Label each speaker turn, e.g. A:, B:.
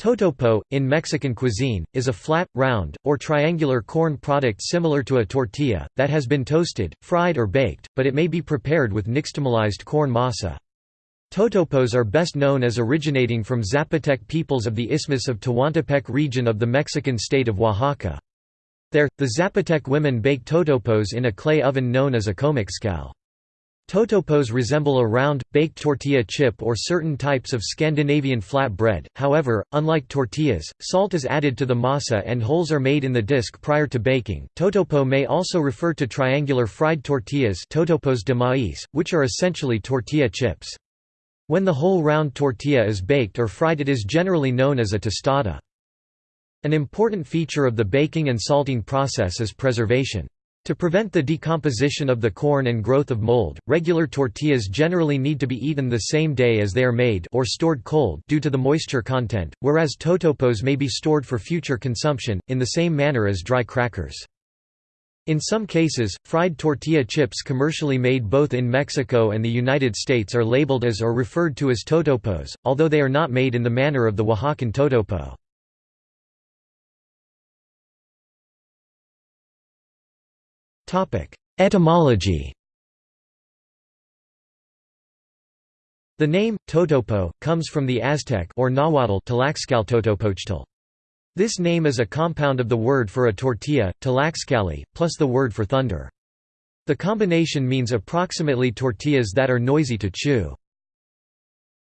A: Totopo, in Mexican cuisine, is a flat, round, or triangular corn product similar to a tortilla, that has been toasted, fried or baked, but it may be prepared with nixtamalized corn masa. Totopos are best known as originating from Zapotec peoples of the Isthmus of Tehuantepec region of the Mexican state of Oaxaca. There, the Zapotec women bake totopos in a clay oven known as a comixcal. Totopos resemble a round, baked tortilla chip or certain types of Scandinavian flat bread, however, unlike tortillas, salt is added to the masa and holes are made in the disc prior to baking. Totopo may also refer to triangular fried tortillas totopos de maíz, which are essentially tortilla chips. When the whole round tortilla is baked or fried it is generally known as a tostada. An important feature of the baking and salting process is preservation. To prevent the decomposition of the corn and growth of mold, regular tortillas generally need to be eaten the same day as they are made or stored cold due to the moisture content, whereas totopos may be stored for future consumption, in the same manner as dry crackers. In some cases, fried tortilla chips commercially made both in Mexico and the United States are labeled as or referred to as totopos, although they are not made in the manner of the Oaxacan totopo. Etymology The name, Totopo, comes from the Aztec or Nahuatl Tlaxcaltotopochtli. This name is a compound of the word for a tortilla, Tlaxcalli, plus the word for thunder. The combination means approximately tortillas that are noisy to chew.